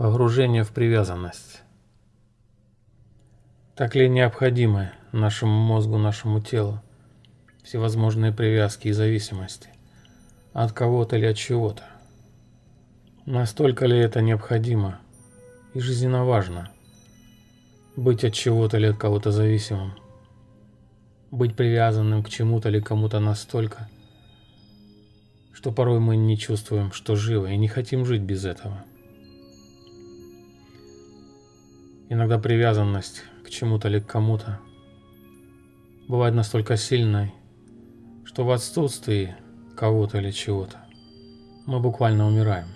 Погружение в привязанность. Так ли необходимы нашему мозгу, нашему телу всевозможные привязки и зависимости от кого-то или от чего-то? Настолько ли это необходимо и жизненно важно быть от чего-то или от кого-то зависимым? Быть привязанным к чему-то или кому-то настолько, что порой мы не чувствуем, что живы и не хотим жить без этого. Иногда привязанность к чему-то или к кому-то бывает настолько сильной, что в отсутствии кого-то или чего-то мы буквально умираем.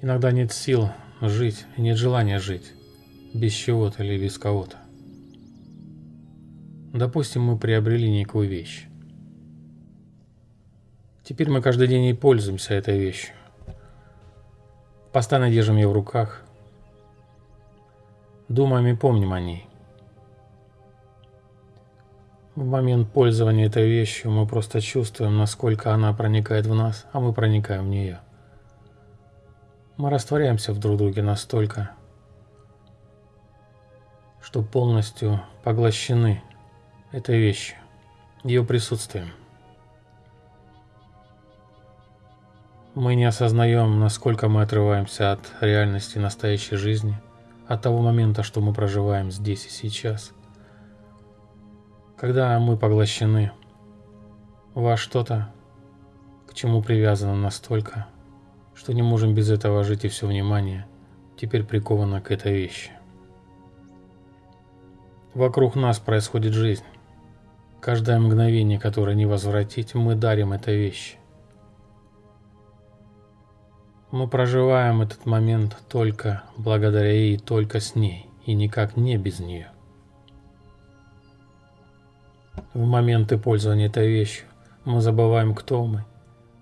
Иногда нет сил жить и нет желания жить без чего-то или без кого-то. Допустим, мы приобрели некую вещь. Теперь мы каждый день и пользуемся этой вещью. Постоянно держим ее в руках, Думаем и помним о ней. В момент пользования этой вещью мы просто чувствуем, насколько она проникает в нас, а мы проникаем в нее. Мы растворяемся в друг друге настолько, что полностью поглощены этой вещью, ее присутствием. Мы не осознаем, насколько мы отрываемся от реальности настоящей жизни – от того момента, что мы проживаем здесь и сейчас. Когда мы поглощены во что-то, к чему привязаны настолько, что не можем без этого жить и все внимание теперь приковано к этой вещи. Вокруг нас происходит жизнь. Каждое мгновение, которое не возвратить, мы дарим этой вещи. Мы проживаем этот момент только благодаря ей, только с ней, и никак не без нее. В моменты пользования этой вещью мы забываем, кто мы,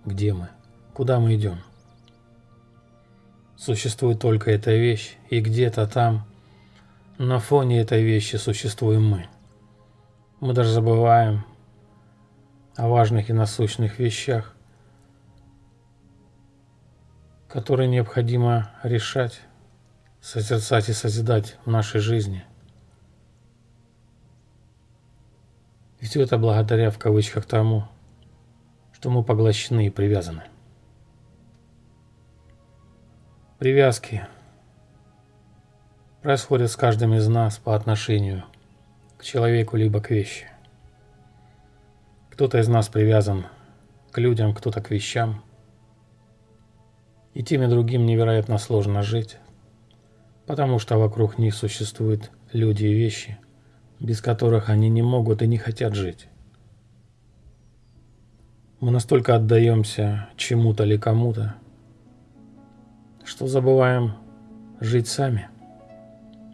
где мы, куда мы идем. Существует только эта вещь, и где-то там, на фоне этой вещи существуем мы. Мы даже забываем о важных и насущных вещах, которые необходимо решать, созерцать и созидать в нашей жизни. И все это благодаря, в кавычках, тому, что мы поглощены и привязаны. Привязки происходят с каждым из нас по отношению к человеку либо к вещи. Кто-то из нас привязан к людям, кто-то к вещам – и тем и другим невероятно сложно жить, потому что вокруг них существуют люди и вещи, без которых они не могут и не хотят жить. Мы настолько отдаемся чему-то или кому-то, что забываем жить сами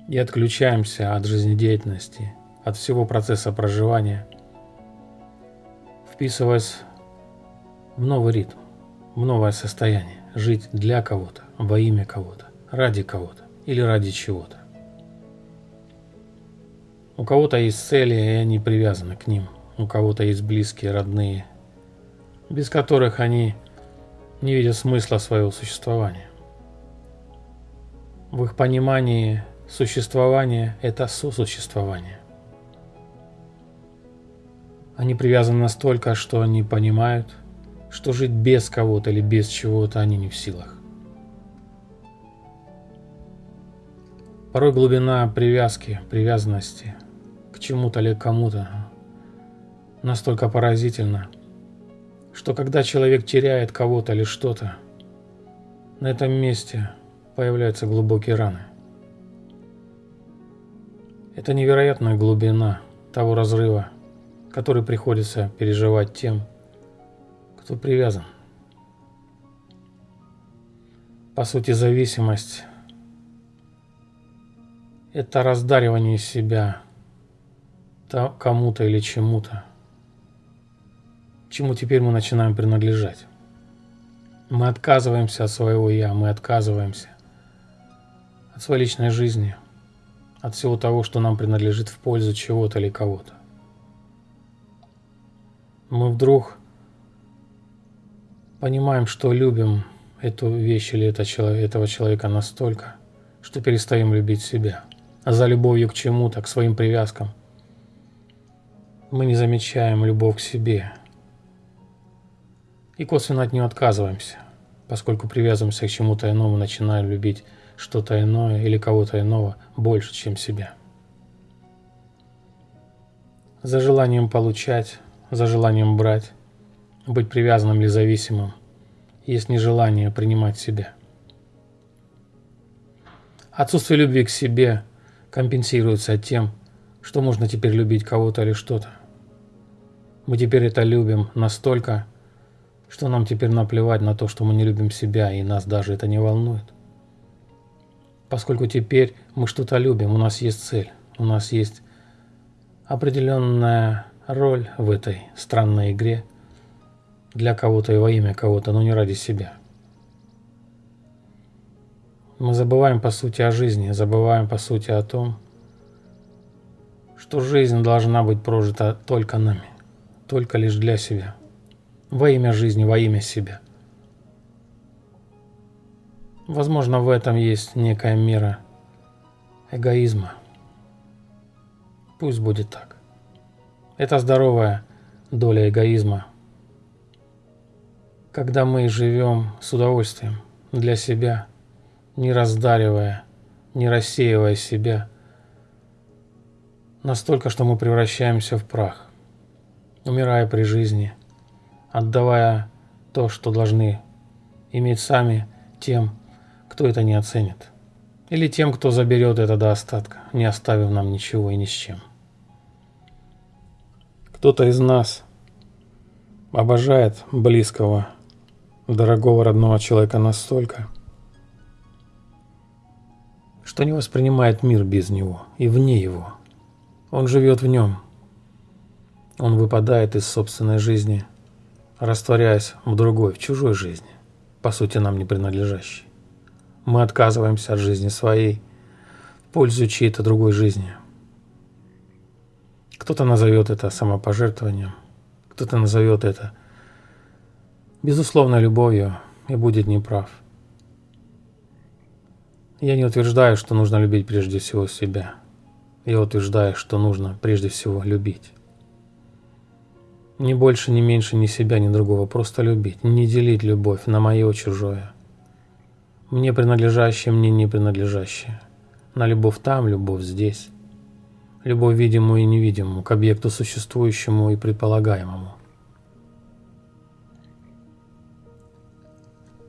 и отключаемся от жизнедеятельности, от всего процесса проживания, вписываясь в новый ритм, в новое состояние жить для кого-то, во имя кого-то, ради кого-то или ради чего-то. У кого-то есть цели, и они привязаны к ним. У кого-то есть близкие, родные, без которых они не видят смысла своего существования. В их понимании существование – это сосуществование. Они привязаны настолько, что они понимают – что жить без кого-то или без чего-то они не в силах. Порой глубина привязки, привязанности к чему-то или кому-то настолько поразительна, что когда человек теряет кого-то или что-то, на этом месте появляются глубокие раны. Это невероятная глубина того разрыва, который приходится переживать тем, кто привязан. По сути, зависимость – это раздаривание себя кому-то или чему-то, чему теперь мы начинаем принадлежать. Мы отказываемся от своего «я», мы отказываемся от своей личной жизни, от всего того, что нам принадлежит в пользу чего-то или кого-то. Мы вдруг Понимаем, что любим эту вещь или это этого человека настолько, что перестаем любить себя. А за любовью к чему-то, к своим привязкам, мы не замечаем любовь к себе. И косвенно от нее отказываемся, поскольку привязываемся к чему-то иному, начинаем любить что-то иное или кого-то иного больше, чем себя. За желанием получать, за желанием брать, быть привязанным или зависимым, есть нежелание принимать себя. Отсутствие любви к себе компенсируется тем, что можно теперь любить кого-то или что-то. Мы теперь это любим настолько, что нам теперь наплевать на то, что мы не любим себя, и нас даже это не волнует. Поскольку теперь мы что-то любим, у нас есть цель, у нас есть определенная роль в этой странной игре для кого-то и во имя кого-то, но не ради себя. Мы забываем по сути о жизни, забываем по сути о том, что жизнь должна быть прожита только нами только лишь для себя. Во имя жизни, во имя себя. Возможно, в этом есть некая мера эгоизма. Пусть будет так. Это здоровая доля эгоизма. Когда мы живем с удовольствием для себя, не раздаривая, не рассеивая себя, настолько, что мы превращаемся в прах умирая при жизни, отдавая то, что должны иметь сами тем, кто это не оценит, или тем, кто заберет это до остатка, не оставив нам ничего и ни с чем. Кто-то из нас обожает близкого, дорогого родного человека настолько, что не воспринимает мир без него и вне его. Он живет в нем – он выпадает из собственной жизни, растворяясь в другой, в чужой жизни, по сути нам не принадлежащей. Мы отказываемся от жизни своей в пользу чьей-то другой жизни. Кто-то назовет это самопожертвованием, кто-то назовет это безусловной любовью и будет неправ. Я не утверждаю, что нужно любить прежде всего себя. Я утверждаю, что нужно прежде всего любить. Ни больше, ни меньше, ни себя, ни другого. Просто любить. Не делить любовь на мое, чужое. Мне принадлежащее, мне не принадлежащее. На любовь там, любовь здесь. Любовь видимую и невидимую, к объекту существующему и предполагаемому.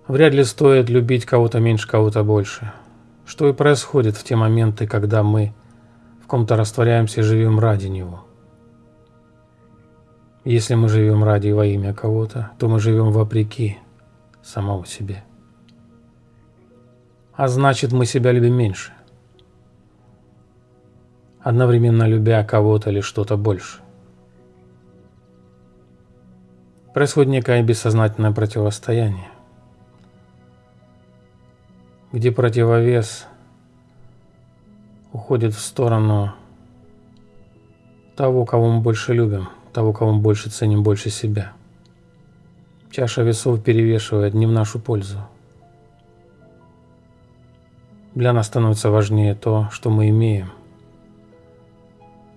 Вряд ли стоит любить кого-то меньше, кого-то больше. Что и происходит в те моменты, когда мы в ком-то растворяемся и живем ради него – если мы живем ради во имя кого-то, то мы живем вопреки самого себе. А значит, мы себя любим меньше. Одновременно любя кого-то или что-то больше. Происходит некое бессознательное противостояние, где противовес уходит в сторону того, кого мы больше любим – того, кого мы больше ценим больше себя. Чаша весов перевешивает не в нашу пользу. Для нас становится важнее то, что мы имеем,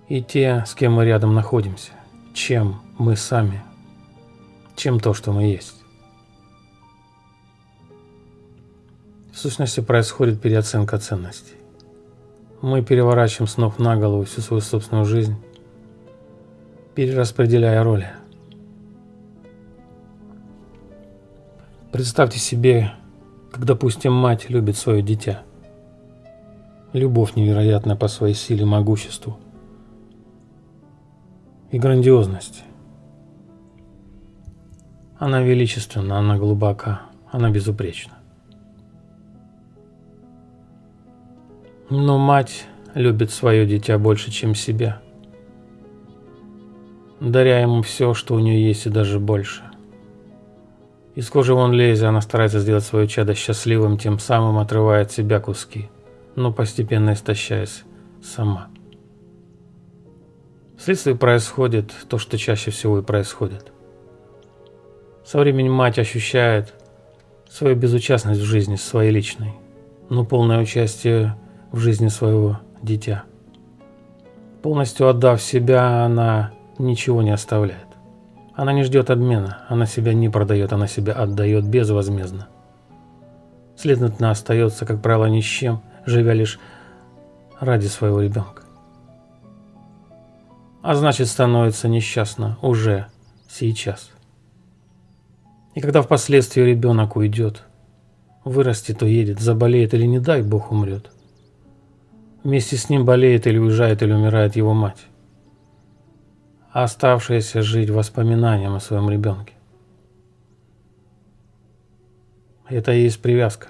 и те, с кем мы рядом находимся, чем мы сами, чем то, что мы есть. В сущности происходит переоценка ценностей. Мы переворачиваем с ног на голову всю свою собственную жизнь, перераспределяя роли. Представьте себе, как, допустим, мать любит свое дитя. Любовь невероятная по своей силе, могуществу и грандиозности. Она величественна, она глубока, она безупречна. Но мать любит свое дитя больше, чем себя – даря ему все, что у нее есть и даже больше. Из кожи вон лезя, она старается сделать свое чадо счастливым, тем самым отрывая от себя куски, но постепенно истощаясь сама. Вследствие происходит то, что чаще всего и происходит. Со временем мать ощущает свою безучастность в жизни своей личной, но полное участие в жизни своего дитя. Полностью отдав себя, она ничего не оставляет. Она не ждет обмена, она себя не продает, она себя отдает безвозмездно. Следовательно, остается, как правило, ни с чем, живя лишь ради своего ребенка. А значит, становится несчастна уже сейчас. И когда впоследствии ребенок уйдет, вырастет, уедет, заболеет или, не дай бог, умрет, вместе с ним болеет или уезжает или умирает его мать, а оставшаяся жить воспоминанием о своем ребенке. Это и есть привязка.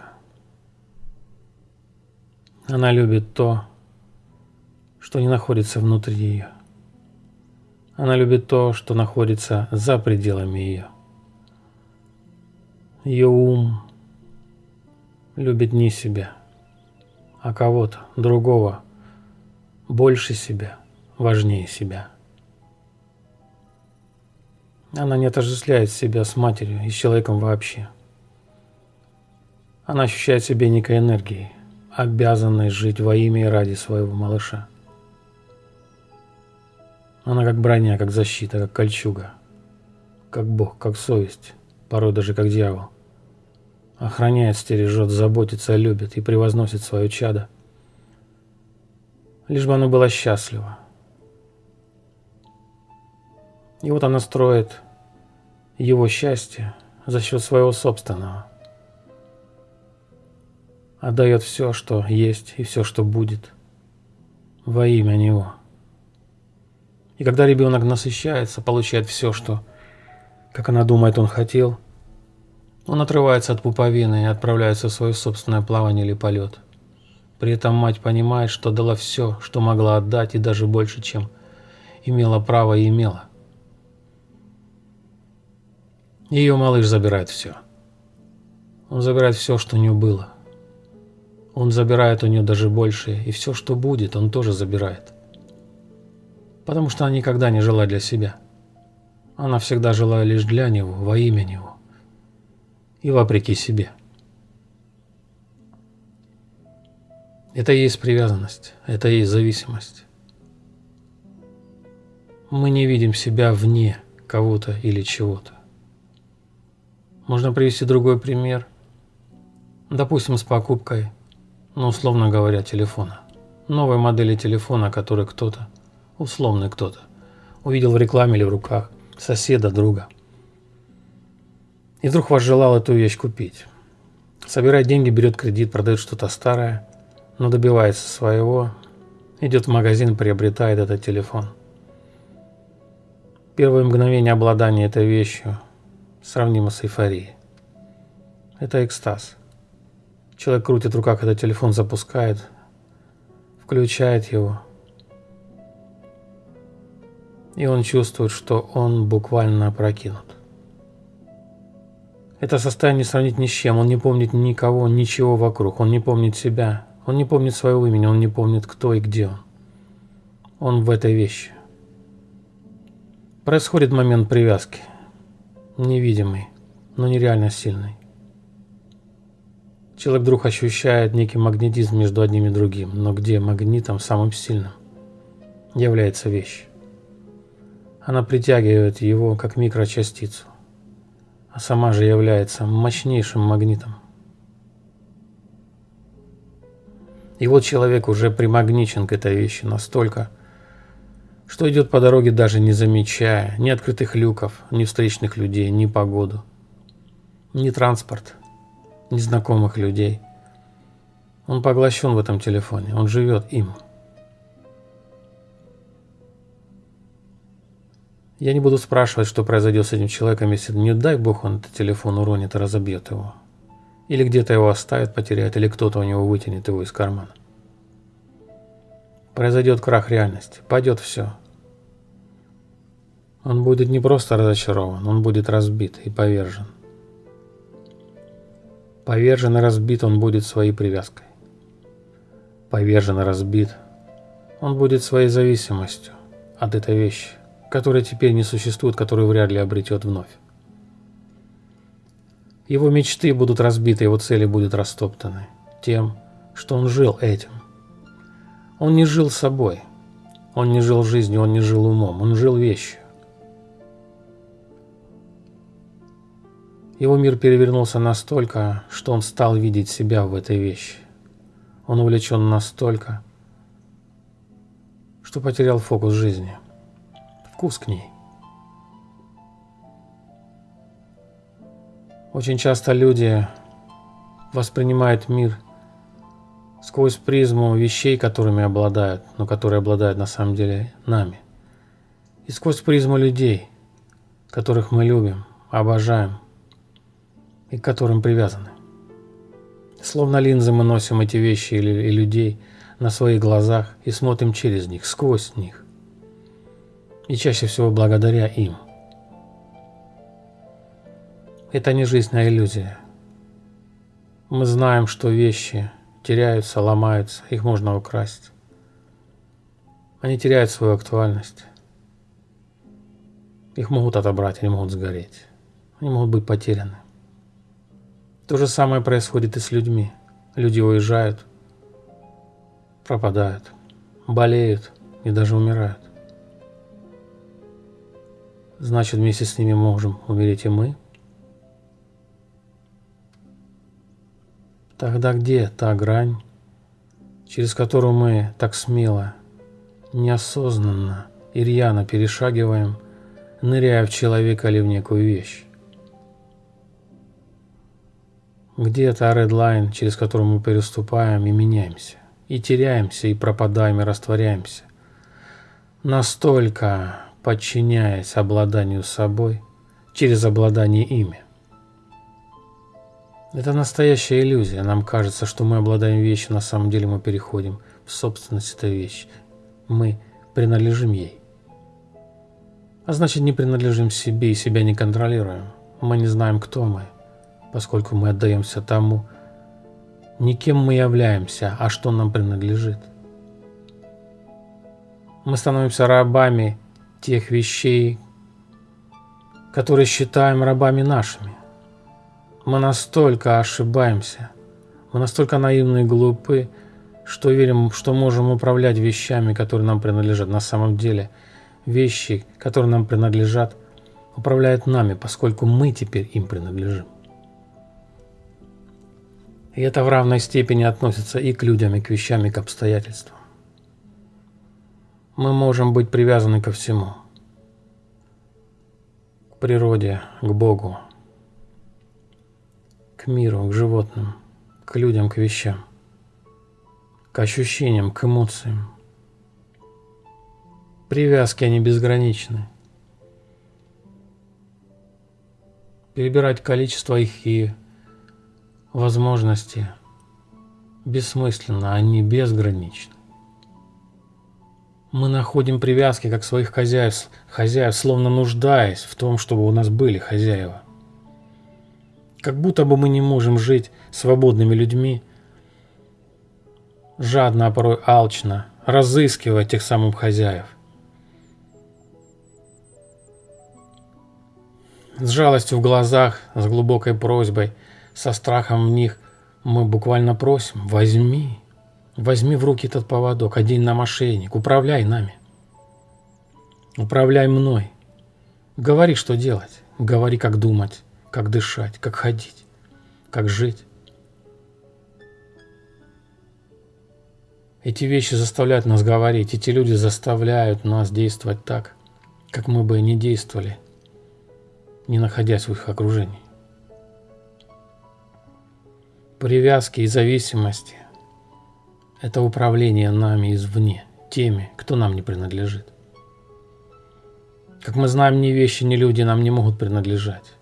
Она любит то, что не находится внутри ее. Она любит то, что находится за пределами ее. Ее ум любит не себя, а кого-то другого, больше себя, важнее себя. Она не отождествляет себя с матерью и с человеком вообще. Она ощущает себя некой энергией, обязанной жить во имя и ради своего малыша. Она как броня, как защита, как кольчуга, как Бог, как совесть, порой даже как дьявол. Охраняет, стережет, заботится, любит и превозносит свое чадо. Лишь бы оно было счастливо. И вот она строит его счастье за счет своего собственного. Отдает все, что есть и все, что будет во имя него. И когда ребенок насыщается, получает все, что, как она думает, он хотел – он отрывается от пуповины и отправляется в свое собственное плавание или полет. При этом мать понимает, что дала все, что могла отдать, и даже больше, чем имела право и имела. Ее малыш забирает все. Он забирает все, что у нее было. Он забирает у нее даже больше, и все, что будет, он тоже забирает. Потому что она никогда не жила для себя. Она всегда жила лишь для него, во имя него и вопреки себе. Это и есть привязанность, это и есть зависимость. Мы не видим себя вне кого-то или чего-то. Можно привести другой пример. Допустим, с покупкой, ну, условно говоря, телефона. Новой модели телефона, который кто-то, условный кто-то, увидел в рекламе или в руках соседа, друга – и вдруг возжелал эту вещь купить. Собирает деньги, берет кредит, продает что-то старое, но добивается своего, идет в магазин, приобретает этот телефон. Первое мгновение обладания этой вещью сравнимо с эйфорией. Это экстаз. Человек крутит в руках этот телефон, запускает, включает его. И он чувствует, что он буквально опрокинут. Это состояние сравнить ни с чем. Он не помнит никого, ничего вокруг. Он не помнит себя. Он не помнит своего имени. Он не помнит, кто и где он. Он в этой вещи. Происходит момент привязки. Невидимый, но нереально сильный. Человек вдруг ощущает некий магнетизм между одним и другим, но где магнитом самым сильным является вещь. Она притягивает его как микрочастицу а сама же является мощнейшим магнитом. И вот человек уже примагничен к этой вещи настолько, что идет по дороге даже не замечая ни открытых люков, ни встречных людей, ни погоду, ни транспорт, ни знакомых людей. Он поглощен в этом телефоне, он живет им. Я не буду спрашивать, что произойдет с этим человеком, если не дай бог он этот телефон уронит и разобьет его. Или где-то его оставит, потеряет, или кто-то у него вытянет его из кармана. Произойдет крах реальности, пойдет все. Он будет не просто разочарован, он будет разбит и повержен. Повержен и разбит он будет своей привязкой. Повержен и разбит он будет своей зависимостью от этой вещи которая теперь не существует, которую вряд ли обретет вновь. Его мечты будут разбиты, его цели будут растоптаны тем, что он жил этим. Он не жил собой, он не жил жизнью, он не жил умом, он жил вещью. Его мир перевернулся настолько, что он стал видеть себя в этой вещи. Он увлечен настолько, что потерял фокус жизни, вкус к ней. Очень часто люди воспринимают мир сквозь призму вещей, которыми обладают, но которые обладают на самом деле нами. И сквозь призму людей, которых мы любим, обожаем, и к которым привязаны. Словно линзы мы носим эти вещи или и людей на своих глазах и смотрим через них, сквозь них. И чаще всего благодаря им. Это не жизнь, а иллюзия. Мы знаем, что вещи теряются, ломаются, их можно украсть. Они теряют свою актуальность. Их могут отобрать, они могут сгореть. Они могут быть потеряны. То же самое происходит и с людьми. Люди уезжают, пропадают, болеют и даже умирают. Значит, вместе с ними можем умереть и мы. Тогда где та грань, через которую мы так смело, неосознанно и рьяно перешагиваем, ныряя в человека или в некую вещь? Где это редлайн, через который мы переступаем и меняемся, и теряемся, и пропадаем, и растворяемся, настолько подчиняясь обладанию собой через обладание ими. Это настоящая иллюзия. Нам кажется, что мы обладаем вещью, на самом деле мы переходим в собственность этой вещи. Мы принадлежим ей. А значит, не принадлежим себе и себя не контролируем. Мы не знаем, кто мы поскольку мы отдаемся тому, не кем мы являемся, а что нам принадлежит. Мы становимся рабами тех вещей, которые считаем рабами нашими. Мы настолько ошибаемся, мы настолько наивны и глупы, что верим, что можем управлять вещами, которые нам принадлежат. На самом деле вещи, которые нам принадлежат, управляют нами, поскольку мы теперь им принадлежим. И это в равной степени относится и к людям, и к вещам, и к обстоятельствам. Мы можем быть привязаны ко всему. К природе, к Богу, к миру, к животным, к людям, к вещам, к ощущениям, к эмоциям. Привязки, они безграничны. Перебирать количество их и возможности бессмысленно, они безграничны. Мы находим привязки как своих хозяев, хозяев, словно нуждаясь в том, чтобы у нас были хозяева. Как будто бы мы не можем жить свободными людьми, жадно, а порой алчно, разыскивая тех самых хозяев. С жалостью в глазах, с глубокой просьбой – со страхом в них, мы буквально просим, возьми, возьми в руки этот поводок, одень на мошенник, управляй нами. Управляй мной. Говори, что делать. Говори, как думать, как дышать, как ходить, как жить. Эти вещи заставляют нас говорить, эти люди заставляют нас действовать так, как мы бы не действовали, не находясь в их окружении привязки и зависимости – это управление нами извне, теми, кто нам не принадлежит. Как мы знаем, ни вещи, ни люди нам не могут принадлежать.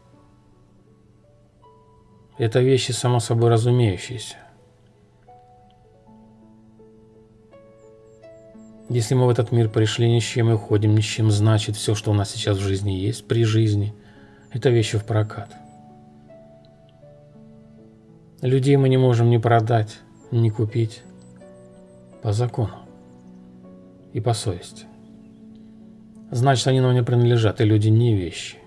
Это вещи само собой разумеющиеся. Если мы в этот мир пришли ни с чем и уходим ни с чем, значит все, что у нас сейчас в жизни есть, при жизни, это вещи в прокат. Людей мы не можем ни продать, ни купить по закону и по совести. Значит, они нам не принадлежат, и люди не вещи.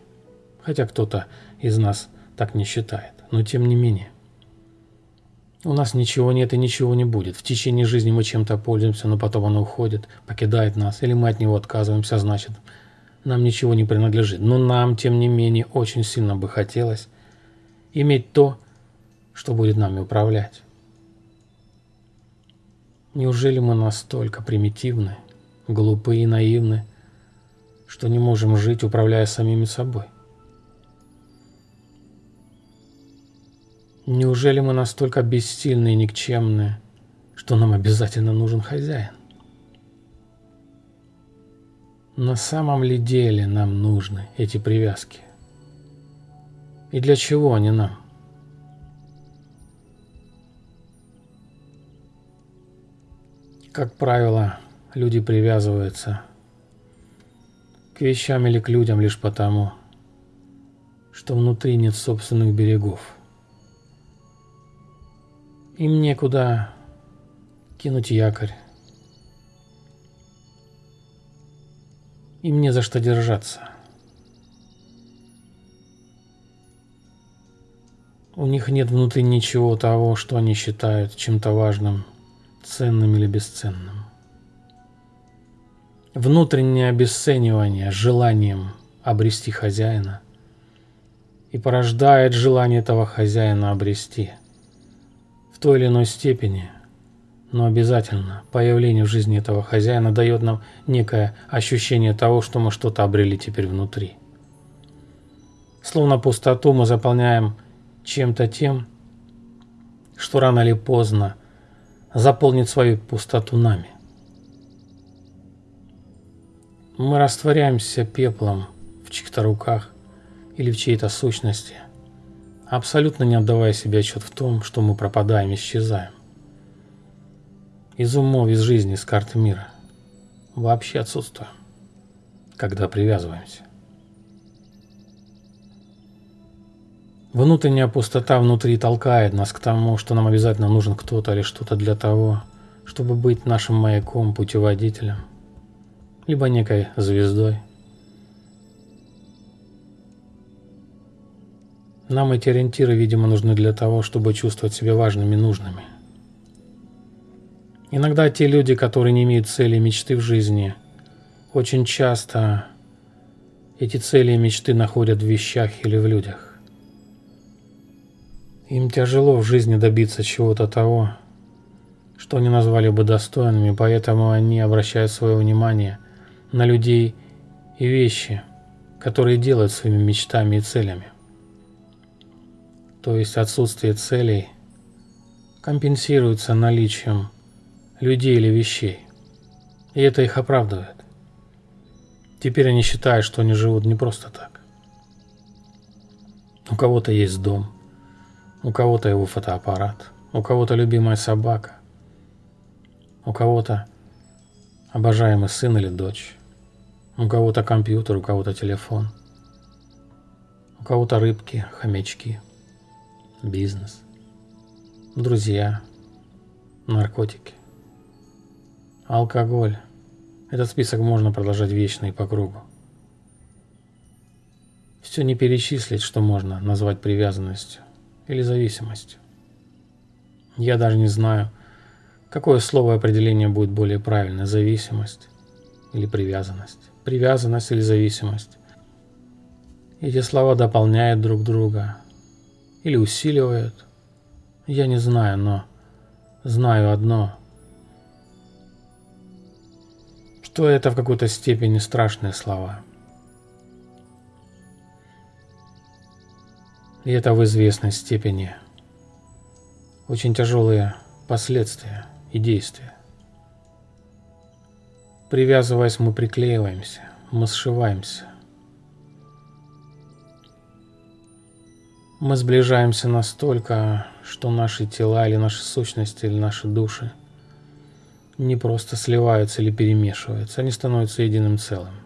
Хотя кто-то из нас так не считает. но тем не менее. У нас ничего нет и ничего не будет. В течение жизни мы чем-то пользуемся, но потом оно уходит, покидает нас, или мы от него отказываемся, значит, нам ничего не принадлежит. Но нам, тем не менее, очень сильно бы хотелось иметь то, что будет нами управлять. Неужели мы настолько примитивны, глупы и наивны, что не можем жить, управляя самими собой? Неужели мы настолько бессильны и никчемны, что нам обязательно нужен хозяин? На самом ли деле нам нужны эти привязки? И для чего они нам? Как правило, люди привязываются к вещам или к людям лишь потому, что внутри нет собственных берегов. Им некуда кинуть якорь. Им не за что держаться. У них нет внутри ничего того, что они считают чем-то важным, ценным или бесценным. Внутреннее обесценивание желанием обрести хозяина и порождает желание этого хозяина обрести – той или иной степени, но обязательно появление в жизни этого хозяина дает нам некое ощущение того, что мы что-то обрели теперь внутри. Словно пустоту мы заполняем чем-то тем, что рано или поздно заполнит свою пустоту нами. Мы растворяемся пеплом в чьих-то руках или в чьей-то сущности – абсолютно не отдавая себе отчет в том, что мы пропадаем, исчезаем. Из умов, из жизни, из карты мира. Вообще отсутствуем, когда привязываемся. Внутренняя пустота внутри толкает нас к тому, что нам обязательно нужен кто-то или что-то для того, чтобы быть нашим маяком, путеводителем, либо некой звездой – Нам эти ориентиры, видимо, нужны для того, чтобы чувствовать себя важными и нужными. Иногда те люди, которые не имеют цели и мечты в жизни, очень часто эти цели и мечты находят в вещах или в людях. Им тяжело в жизни добиться чего-то того, что они назвали бы достойными, поэтому они обращают свое внимание на людей и вещи, которые делают своими мечтами и целями то есть отсутствие целей, компенсируется наличием людей или вещей. И это их оправдывает. Теперь они считают, что они живут не просто так. У кого-то есть дом, у кого-то его фотоаппарат, у кого-то любимая собака, у кого-то обожаемый сын или дочь, у кого-то компьютер, у кого-то телефон, у кого-то рыбки, хомячки – бизнес, друзья, наркотики, алкоголь. Этот список можно продолжать вечно и по кругу. Все не перечислить, что можно назвать привязанностью или зависимостью. Я даже не знаю, какое слово определение будет более правильное – зависимость или привязанность. Привязанность или зависимость. Эти слова дополняют друг друга, или усиливает. Я не знаю, но знаю одно, что это в какой-то степени страшные слова. И это в известной степени очень тяжелые последствия и действия. Привязываясь, мы приклеиваемся, мы сшиваемся. Мы сближаемся настолько, что наши тела или наши сущности или наши души не просто сливаются или перемешиваются, они становятся единым целым.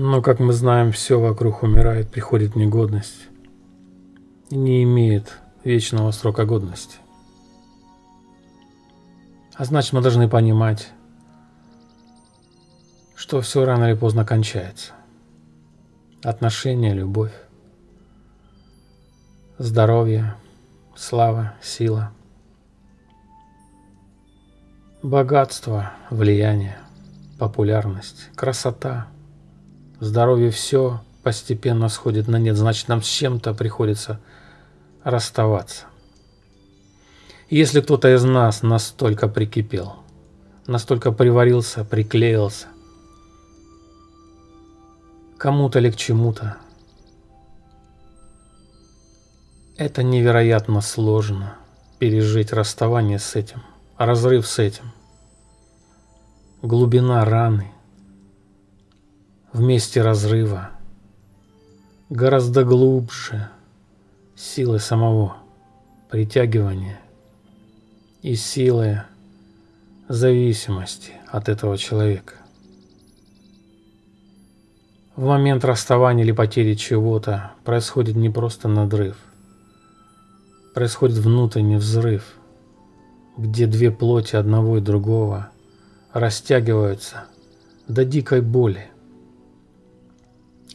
Но, как мы знаем, все вокруг умирает, приходит негодность не имеет вечного срока годности. А значит, мы должны понимать, что все рано или поздно кончается. Отношения, любовь. здоровье, слава, сила, богатство, влияние, популярность, красота, здоровье – все постепенно сходит на нет, значит, нам с чем-то приходится расставаться. Если кто-то из нас настолько прикипел, настолько приварился, приклеился, кому-то или к чему-то, Это невероятно сложно пережить расставание с этим, разрыв с этим. Глубина раны вместе разрыва гораздо глубже силы самого притягивания и силы зависимости от этого человека. В момент расставания или потери чего-то происходит не просто надрыв, происходит внутренний взрыв, где две плоти одного и другого растягиваются до дикой боли,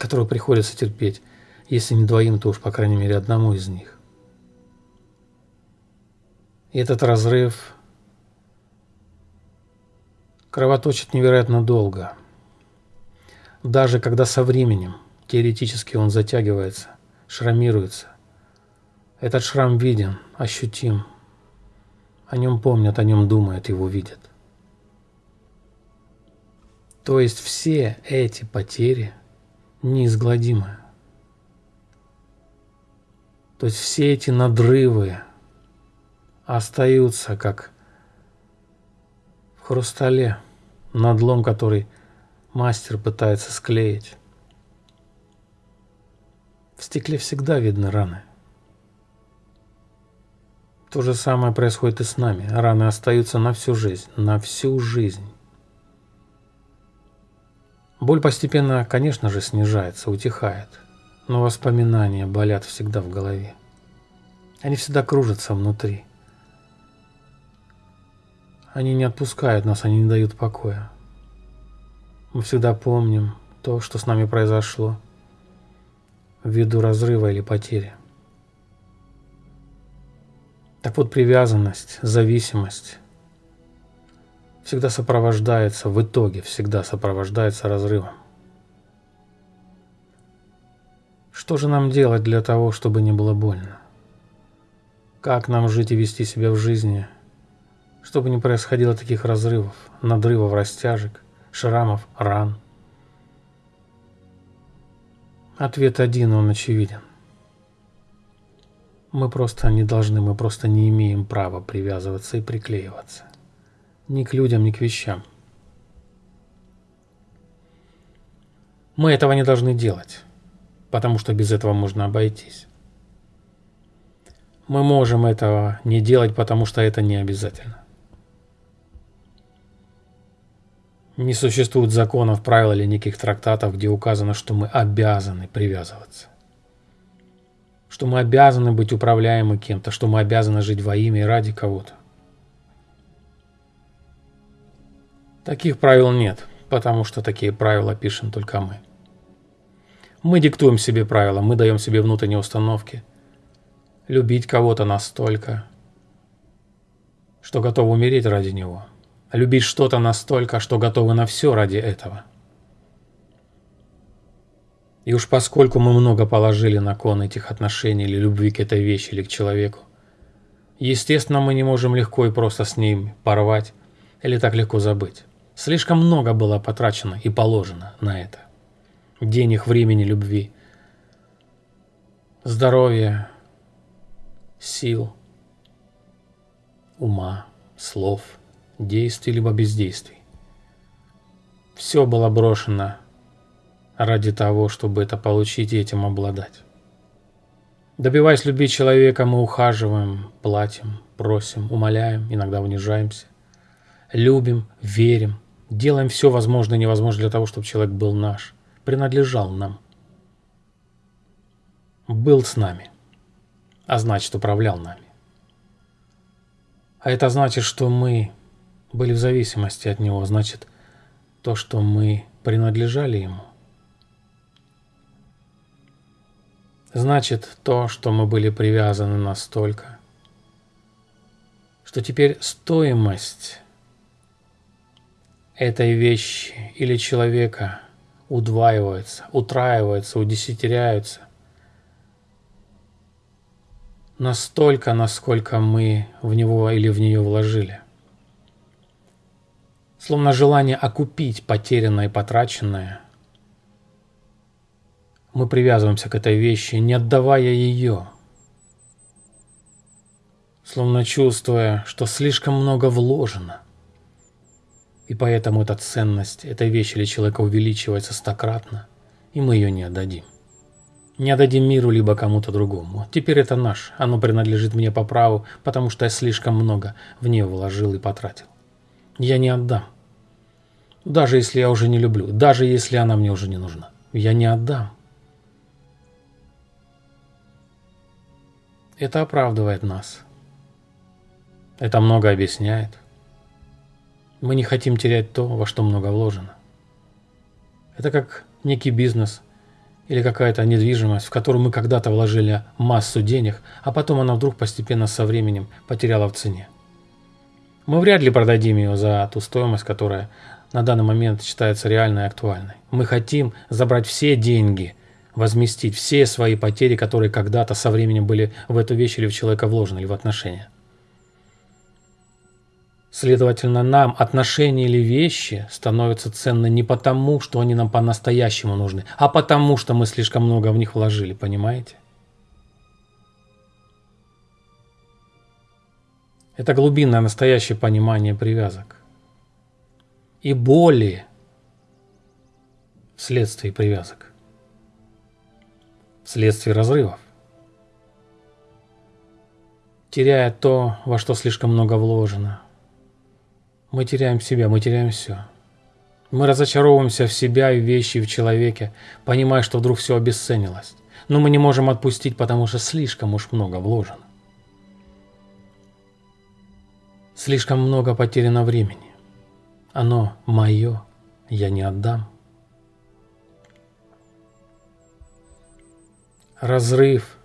которую приходится терпеть, если не двоим, то уж по крайней мере одному из них. И этот разрыв кровоточит невероятно долго. Даже когда со временем теоретически он затягивается, шрамируется, этот шрам виден, ощутим. О нем помнят, о нем думают, его видят. То есть все эти потери неизгладимы. То есть все эти надрывы остаются как в хрустале, надлом, который мастер пытается склеить. В стекле всегда видны раны. То же самое происходит и с нами. Раны остаются на всю жизнь. На всю жизнь. Боль постепенно, конечно же, снижается, утихает. Но воспоминания болят всегда в голове. Они всегда кружатся внутри. Они не отпускают нас, они не дают покоя. Мы всегда помним то, что с нами произошло ввиду разрыва или потери. Так вот, привязанность, зависимость всегда сопровождается, в итоге всегда сопровождается разрывом. Что же нам делать для того, чтобы не было больно? Как нам жить и вести себя в жизни, чтобы не происходило таких разрывов, надрывов, растяжек, шрамов, ран? Ответ один, он очевиден. Мы просто не должны, мы просто не имеем права привязываться и приклеиваться. Ни к людям, ни к вещам. Мы этого не должны делать, потому что без этого можно обойтись. Мы можем этого не делать, потому что это не обязательно. Не существует законов, правил или неких трактатов, где указано, что мы обязаны привязываться что мы обязаны быть управляемы кем-то, что мы обязаны жить во имя и ради кого-то. Таких правил нет, потому что такие правила пишем только мы. Мы диктуем себе правила, мы даем себе внутренние установки. Любить кого-то настолько, что готовы умереть ради него. Любить что-то настолько, что готовы на все ради этого – и уж поскольку мы много положили на кон этих отношений или любви к этой вещи или к человеку, естественно, мы не можем легко и просто с ним порвать или так легко забыть. Слишком много было потрачено и положено на это. Денег, времени, любви, здоровья, сил, ума, слов, действий либо бездействий. Все было брошено ради того, чтобы это получить и этим обладать. Добиваясь любви человека, мы ухаживаем, платим, просим, умоляем, иногда унижаемся. Любим, верим, делаем все возможное и невозможное для того, чтобы человек был наш, принадлежал нам. Был с нами, а значит управлял нами. А это значит, что мы были в зависимости от него, значит то, что мы принадлежали ему. Значит, то, что мы были привязаны настолько, что теперь стоимость этой вещи или человека удваивается, утраивается, удесятеряется настолько, насколько мы в него или в нее вложили. Словно желание окупить потерянное и потраченное. Мы привязываемся к этой вещи, не отдавая ее. Словно чувствуя, что слишком много вложено. И поэтому эта ценность этой вещи или человека увеличивается стократно, и мы ее не отдадим. Не отдадим миру либо кому-то другому. Теперь это наш, оно принадлежит мне по праву, потому что я слишком много в нее вложил и потратил. Я не отдам. Даже если я уже не люблю, даже если она мне уже не нужна. Я не отдам. Это оправдывает нас. Это много объясняет. Мы не хотим терять то, во что много вложено. Это как некий бизнес или какая-то недвижимость, в которую мы когда-то вложили массу денег, а потом она вдруг постепенно со временем потеряла в цене. Мы вряд ли продадим ее за ту стоимость, которая на данный момент считается реальной и актуальной. Мы хотим забрать все деньги, возместить все свои потери, которые когда-то со временем были в эту вещь или в человека вложены, или в отношения. Следовательно, нам отношения или вещи становятся ценны не потому, что они нам по-настоящему нужны, а потому, что мы слишком много в них вложили, понимаете? Это глубинное настоящее понимание привязок. И боли вследствие привязок. Вследствие разрывов. Теряя то, во что слишком много вложено – мы теряем себя, мы теряем все. Мы разочаровываемся в себя и в вещи, и в человеке, понимая, что вдруг все обесценилось. Но мы не можем отпустить, потому что слишком уж много вложено. Слишком много потеряно времени. Оно мое, я не отдам. Разрыв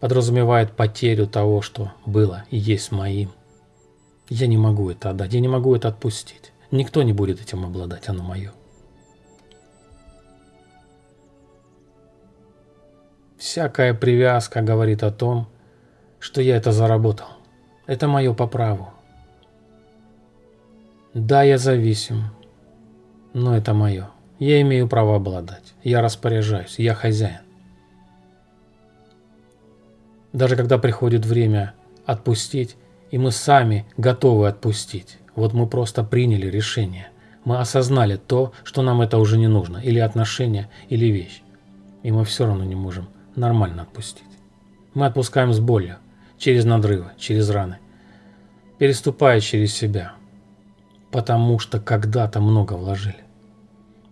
подразумевает потерю того, что было и есть моим. Я не могу это отдать, я не могу это отпустить. Никто не будет этим обладать, оно мое. Всякая привязка говорит о том, что я это заработал. Это мое по праву. Да, я зависим, но это мое. Я имею право обладать. Я распоряжаюсь, я хозяин. Даже когда приходит время отпустить, и мы сами готовы отпустить. Вот мы просто приняли решение. Мы осознали то, что нам это уже не нужно, или отношения, или вещь. И мы все равно не можем нормально отпустить. Мы отпускаем с болью, через надрывы, через раны, переступая через себя. Потому что когда-то много вложили.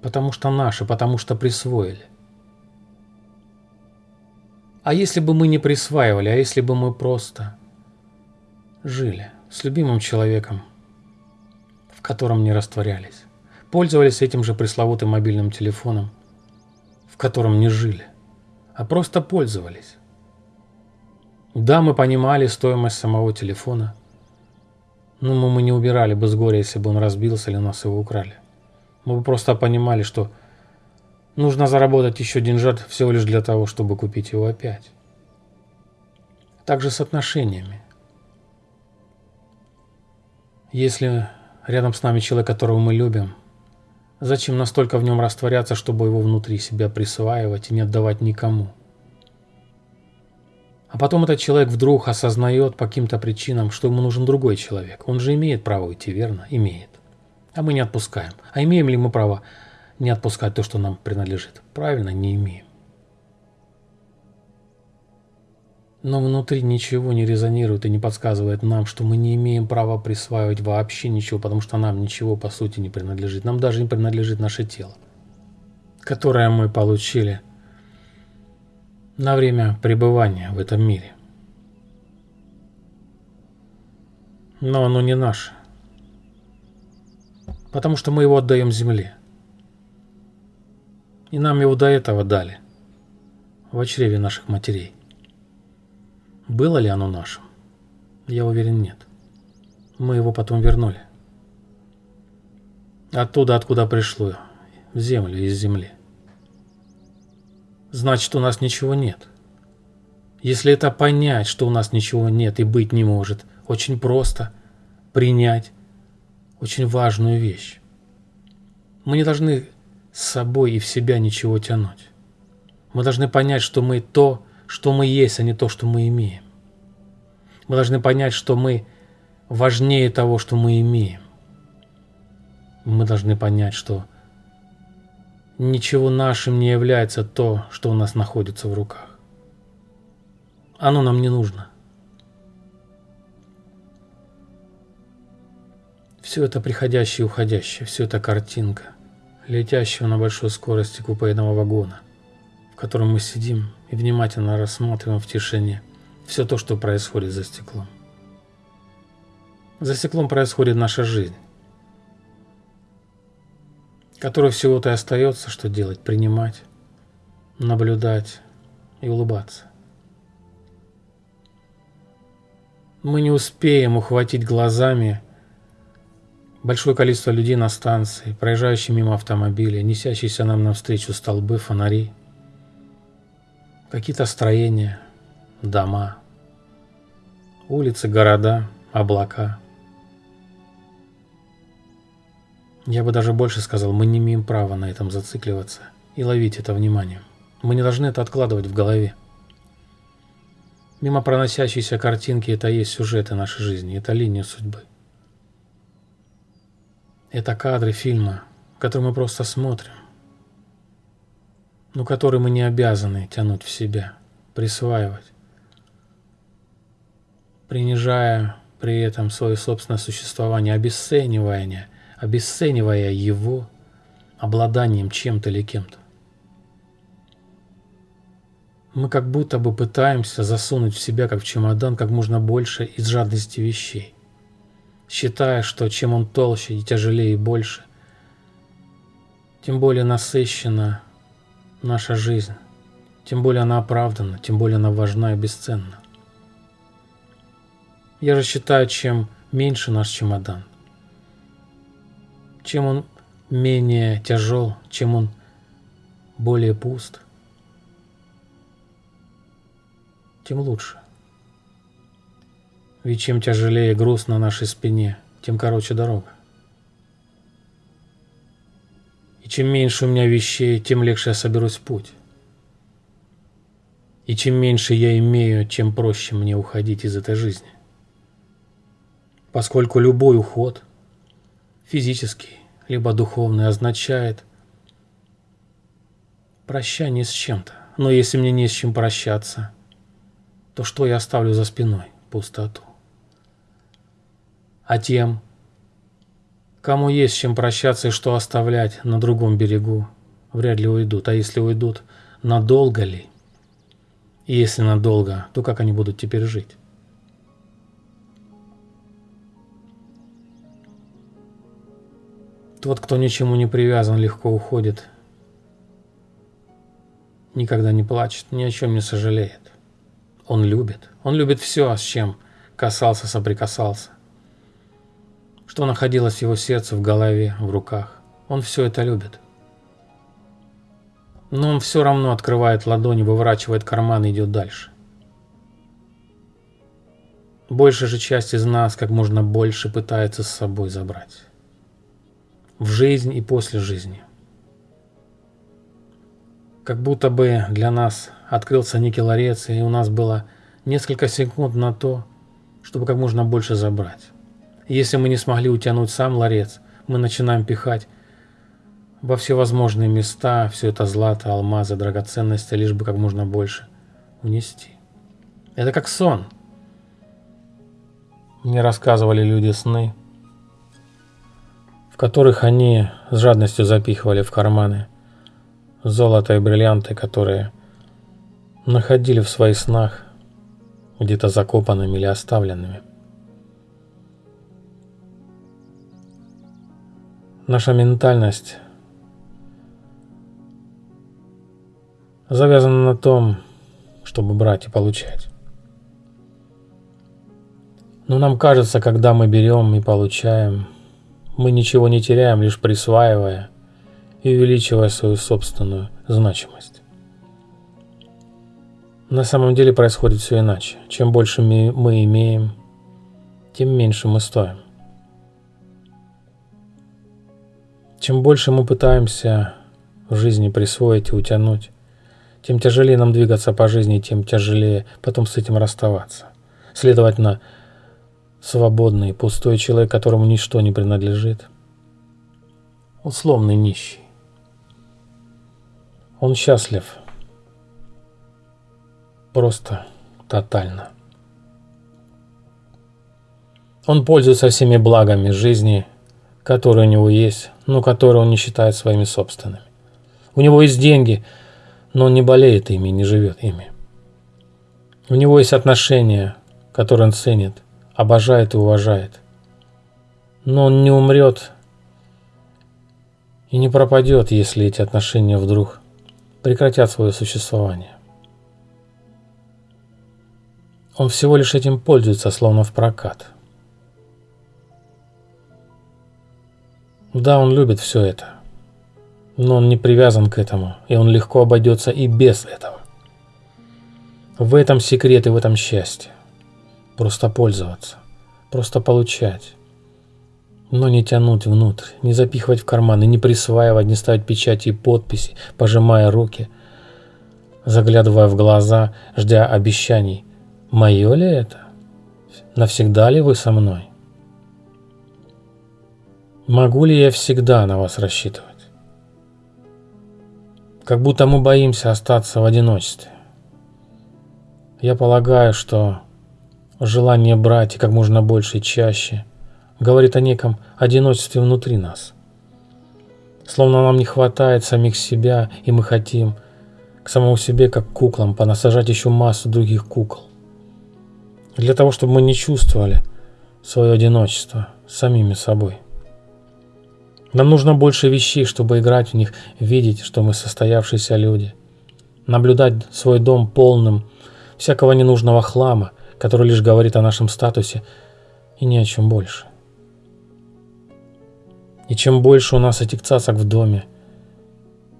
Потому что наши, потому что присвоили. А если бы мы не присваивали, а если бы мы просто жили с любимым человеком, в котором не растворялись, пользовались этим же пресловутым мобильным телефоном, в котором не жили, а просто пользовались. Да, мы понимали стоимость самого телефона, но мы не убирали бы с горя, если бы он разбился или нас его украли. Мы бы просто понимали, что нужно заработать еще деньжат всего лишь для того, чтобы купить его опять. Также с отношениями. Если рядом с нами человек, которого мы любим, зачем настолько в нем растворяться, чтобы его внутри себя присваивать и не отдавать никому? А потом этот человек вдруг осознает по каким-то причинам, что ему нужен другой человек. Он же имеет право уйти, верно? Имеет. А мы не отпускаем. А имеем ли мы право не отпускать то, что нам принадлежит? Правильно, не имеем. Но внутри ничего не резонирует и не подсказывает нам, что мы не имеем права присваивать вообще ничего, потому что нам ничего по сути не принадлежит. Нам даже не принадлежит наше тело, которое мы получили на время пребывания в этом мире. Но оно не наше, потому что мы его отдаем земле. И нам его до этого дали. в чреве наших матерей. Было ли оно нашим? Я уверен, нет. Мы его потом вернули. Оттуда, откуда пришло, в землю, из земли. Значит, у нас ничего нет. Если это понять, что у нас ничего нет и быть не может, очень просто принять очень важную вещь. Мы не должны с собой и в себя ничего тянуть. Мы должны понять, что мы то, что мы есть, а не то, что мы имеем. Мы должны понять, что мы важнее того, что мы имеем. Мы должны понять, что ничего нашим не является то, что у нас находится в руках. Оно нам не нужно. Все это приходящее и уходящее, все это картинка, летящего на большой скорости купейного вагона, котором мы сидим и внимательно рассматриваем в тишине все то, что происходит за стеклом. За стеклом происходит наша жизнь, которая всего-то и остается, что делать, принимать, наблюдать и улыбаться. Мы не успеем ухватить глазами Большое количество людей на станции, проезжающие мимо автомобиля, несящиеся нам навстречу столбы, фонари, какие-то строения, дома, улицы, города, облака. Я бы даже больше сказал, мы не имеем права на этом зацикливаться и ловить это внимание. Мы не должны это откладывать в голове. Мимо проносящейся картинки это есть сюжеты нашей жизни, это линия судьбы. Это кадры фильма, который мы просто смотрим, но который мы не обязаны тянуть в себя, присваивать, принижая при этом свое собственное существование, обесценивая, обесценивая его обладанием чем-то или кем-то. Мы как будто бы пытаемся засунуть в себя, как в чемодан, как можно больше из жадности вещей считая, что чем он толще и тяжелее и больше, тем более насыщена наша жизнь, тем более она оправдана, тем более она важна и бесценна. Я же считаю, чем меньше наш чемодан, чем он менее тяжел, чем он более пуст, тем лучше. Ведь чем тяжелее груз на нашей спине, тем короче дорога. И чем меньше у меня вещей, тем легче я соберусь в путь. И чем меньше я имею, тем проще мне уходить из этой жизни. Поскольку любой уход, физический, либо духовный, означает прощание с чем-то. Но если мне не с чем прощаться, то что я оставлю за спиной? Пустоту а тем, кому есть чем прощаться и что оставлять на другом берегу, вряд ли уйдут. А если уйдут, надолго ли? И если надолго, то как они будут теперь жить? Тот, кто ничему не привязан, легко уходит. Никогда не плачет, ни о чем не сожалеет. Он любит. Он любит все, с чем касался, соприкасался что находилось в его сердце, в голове, в руках. Он все это любит. Но он все равно открывает ладони, выворачивает карман и идет дальше. Большая же часть из нас как можно больше пытается с собой забрать. В жизнь и после жизни. Как будто бы для нас открылся некий ларец, и у нас было несколько секунд на то, чтобы как можно больше забрать. Если мы не смогли утянуть сам ларец, мы начинаем пихать во всевозможные места все это злато, алмазы, драгоценности, лишь бы как можно больше унести. Это как сон. Мне рассказывали люди сны, в которых они с жадностью запихивали в карманы золото и бриллианты, которые находили в своих снах где-то закопанными или оставленными. Наша ментальность завязано на том, чтобы брать и получать. Но нам кажется, когда мы берем и получаем, мы ничего не теряем, лишь присваивая и увеличивая свою собственную значимость. На самом деле происходит все иначе. Чем больше мы имеем, тем меньше мы стоим. Чем больше мы пытаемся в жизни присвоить и утянуть, тем тяжелее нам двигаться по жизни, тем тяжелее потом с этим расставаться. Следовательно, свободный, пустой человек, которому ничто не принадлежит, условный нищий. Он счастлив. Просто тотально. Он пользуется всеми благами жизни, которые у него есть, но которые он не считает своими собственными. У него есть деньги, но он не болеет ими, не живет ими. У него есть отношения, которые он ценит, обожает и уважает. Но он не умрет и не пропадет, если эти отношения вдруг прекратят свое существование. Он всего лишь этим пользуется, словно в прокат. Да, он любит все это, но он не привязан к этому, и он легко обойдется и без этого. В этом секрет и в этом счастье. Просто пользоваться, просто получать. Но не тянуть внутрь, не запихивать в карманы, не присваивать, не ставить печати и подписи, пожимая руки, заглядывая в глаза, ждя обещаний. Мое ли это? Навсегда ли вы со мной? Могу ли я всегда на вас рассчитывать? Как будто мы боимся остаться в одиночестве. Я полагаю, что желание брать и как можно больше и чаще говорит о неком одиночестве внутри нас. Словно нам не хватает самих себя, и мы хотим к самому себе, как куклам, понасажать еще массу других кукол. Для того, чтобы мы не чувствовали свое одиночество самими собой. Нам нужно больше вещей, чтобы играть в них, видеть, что мы состоявшиеся люди. Наблюдать свой дом полным всякого ненужного хлама, который лишь говорит о нашем статусе и ни о чем больше. И чем больше у нас этих цацок в доме,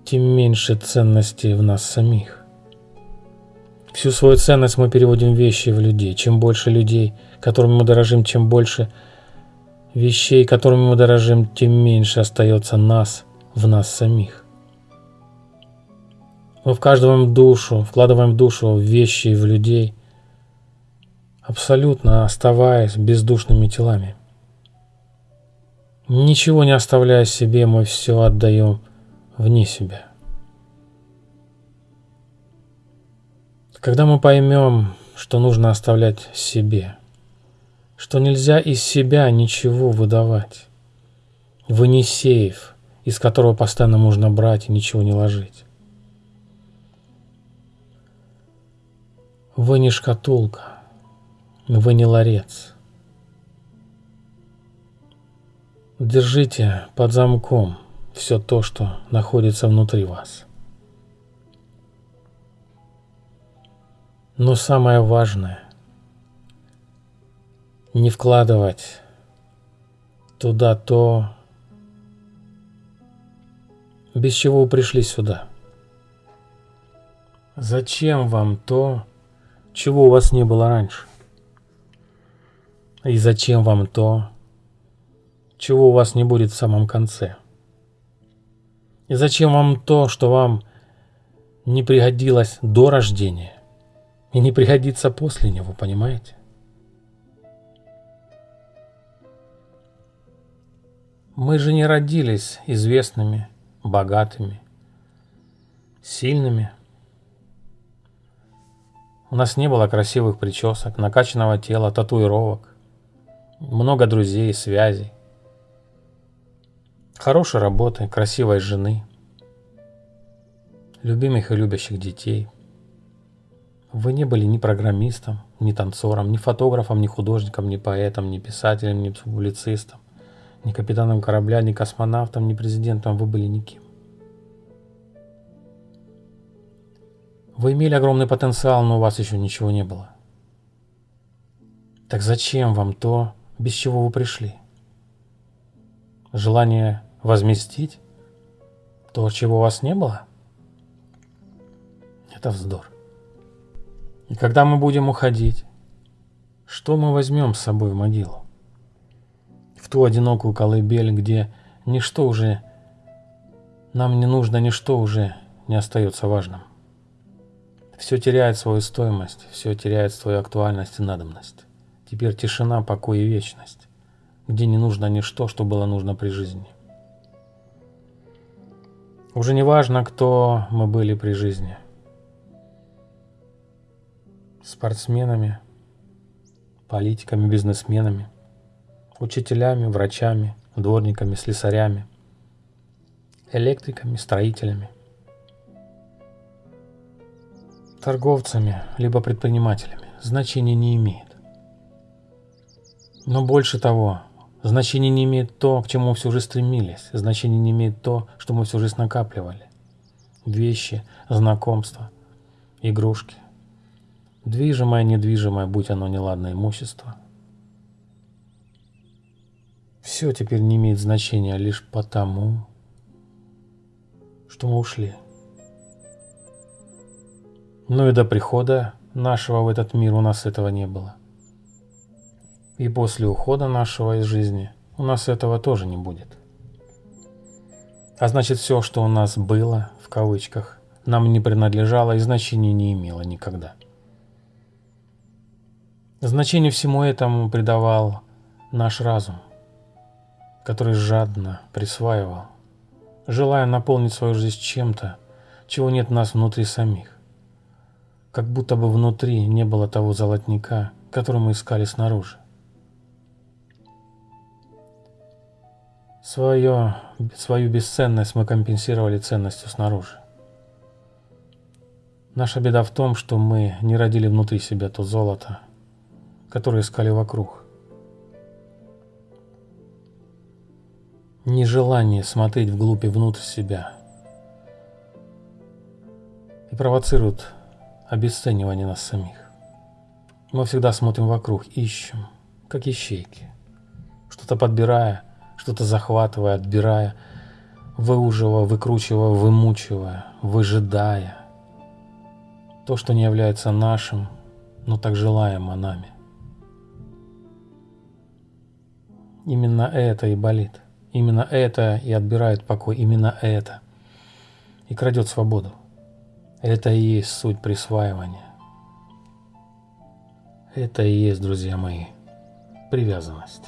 тем меньше ценности в нас самих. Всю свою ценность мы переводим в вещи в людей. Чем больше людей, которыми мы дорожим, чем больше вещей, которыми мы дорожим, тем меньше остается нас в нас самих. Мы вкладываем душу, вкладываем душу в вещи и в людей, абсолютно оставаясь бездушными телами. Ничего не оставляя себе, мы все отдаем вне себя. Когда мы поймем, что нужно оставлять себе, что нельзя из себя ничего выдавать, вы не сейф, из которого постоянно можно брать и ничего не ложить. Вы не шкатулка, вы не ларец. Держите под замком все то, что находится внутри вас. Но самое важное – не вкладывать туда то, без чего вы пришли сюда. Зачем вам то, чего у вас не было раньше? И зачем вам то, чего у вас не будет в самом конце? И зачем вам то, что вам не пригодилось до рождения? и не пригодится после него, понимаете? Мы же не родились известными, богатыми, сильными. У нас не было красивых причесок, накачанного тела, татуировок, много друзей связей, хорошей работы, красивой жены, любимых и любящих детей – вы не были ни программистом, ни танцором, ни фотографом, ни художником, ни поэтом, ни писателем, ни публицистом, ни капитаном корабля, ни космонавтом, ни президентом. Вы были никем. Вы имели огромный потенциал, но у вас еще ничего не было. Так зачем вам то, без чего вы пришли? Желание возместить то, чего у вас не было? Это вздор. И когда мы будем уходить, что мы возьмем с собой в могилу? Ту одинокую колыбель, где ничто уже, нам не нужно, ничто уже не остается важным. Все теряет свою стоимость, все теряет свою актуальность и надобность. Теперь тишина, покой и вечность, где не нужно ничто, что было нужно при жизни. Уже не важно, кто мы были при жизни. Спортсменами, политиками, бизнесменами, учителями, врачами, дворниками, слесарями, электриками, строителями – торговцами, либо предпринимателями, значения не имеет. Но больше того, значения не имеет то, к чему мы всю жизнь стремились, значения не имеет то, что мы всю жизнь накапливали. Вещи, знакомства, игрушки, движимое, недвижимое, будь оно неладное имущество. Все теперь не имеет значения лишь потому, что мы ушли. Но и до прихода нашего в этот мир у нас этого не было. И после ухода нашего из жизни у нас этого тоже не будет. А значит, все, что у нас было, в кавычках, нам не принадлежало и значения не имело никогда. Значение всему этому придавал наш разум, который жадно присваивал, желая наполнить свою жизнь чем-то, чего нет в нас внутри самих как будто бы внутри не было того золотника, который мы искали снаружи. Свое, свою бесценность мы компенсировали ценностью снаружи. Наша беда в том, что мы не родили внутри себя то золото, которое искали вокруг. Нежелание смотреть вглубь и внутрь себя и провоцирует обесценивание нас самих. Мы всегда смотрим вокруг, ищем, как ищейки, что-то подбирая, что-то захватывая, отбирая, выуживая, выкручивая, вымучивая, выжидая. То, что не является нашим, но так желаемо нами. Именно это и болит. Именно это и отбирает покой. Именно это и крадет свободу. Это и есть суть присваивания. Это и есть, друзья мои, привязанность.